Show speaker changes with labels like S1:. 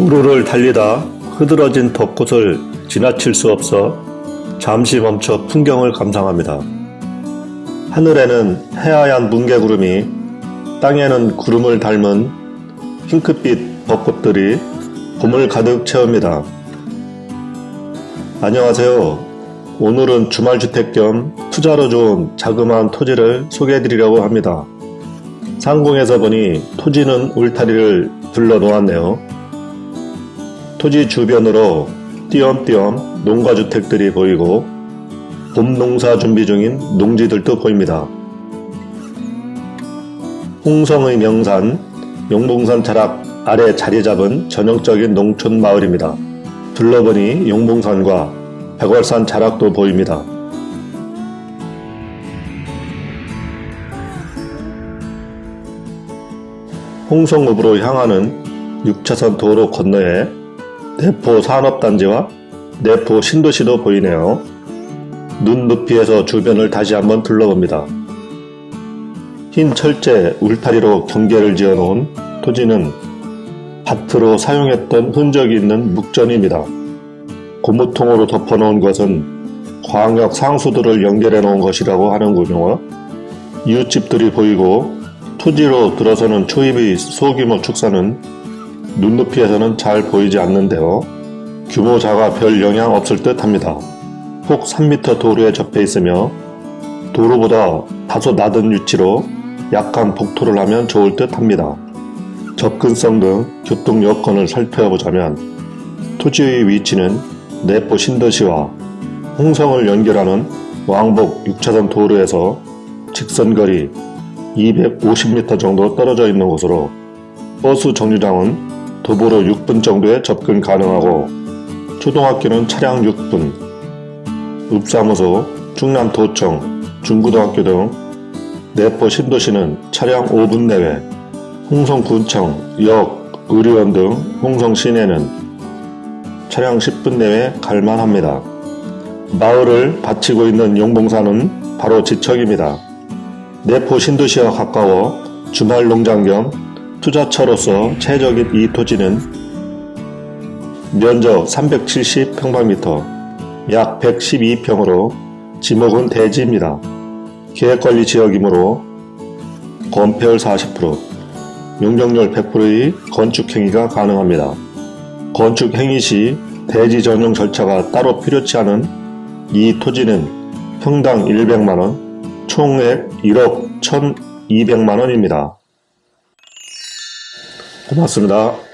S1: 도로를 달리다 흐드러진 벚꽃을 지나칠 수 없어 잠시 멈춰 풍경을 감상합니다. 하늘에는 해하얀 뭉게구름이 땅에는 구름을 닮은 핑크빛 벚꽃들이 봄을 가득 채웁니다. 안녕하세요. 오늘은 주말주택 겸 투자로 좋은 자그마한 토지를 소개해드리려고 합니다. 상공에서 보니 토지는 울타리를 둘러 놓았네요. 토지 주변으로 띄엄띄엄 농가주택들이 보이고 봄 농사 준비 중인 농지들도 보입니다. 홍성의 명산 용봉산 자락 아래 자리 잡은 전형적인 농촌 마을입니다. 둘러보니 용봉산과 백월산 자락도 보입니다. 홍성읍으로 향하는 6차선 도로 건너에 내포 산업단지와 내포 신도시도 보이네요. 눈 높이에서 주변을 다시 한번 둘러봅니다. 흰 철제 울타리로 경계를 지어놓은 토지는 밭으로 사용했던 흔적이 있는 묵전입니다. 고무통으로 덮어놓은 것은 광역 상수도를 연결해 놓은 것이라고 하는군요. 이웃집들이 보이고 토지로 들어서는 초입의 소규모 축사는 눈높이에서는 잘 보이지 않는데요. 규모자가 별 영향 없을 듯 합니다. 폭 3m 도로에 접해 있으며 도로보다 다소 낮은 위치로 약간 복토를 하면 좋을 듯 합니다. 접근성 등 교통 여건을 살펴보자면 토지의 위치는 내포 신도시와 홍성을 연결하는 왕복 6차선 도로에서 직선거리 250m 정도 떨어져 있는 곳으로 버스 정류장은 도보로 6분 정도에 접근 가능하고 초등학교는 차량 6분, 읍사무소, 충남도청, 중고등학교 등 내포 신도시는 차량 5분 내외, 홍성군청, 역, 의료원 등 홍성 시내는 차량 10분 내외 갈만합니다. 마을을 바치고 있는 용봉산은 바로 지척입니다. 내포 신도시와 가까워 주말 농장 겸 투자처로서 최적인 이 토지는 면적 370평방미터, 약 112평으로 지목은 대지입니다. 계획관리 지역이므로 건폐율 40%, 용적률 100%의 건축행위가 가능합니다. 건축행위 시 대지 전용 절차가 따로 필요치 않은 이 토지는 평당 100만원, 총액 1억 1200만원입니다. 고맙습니다.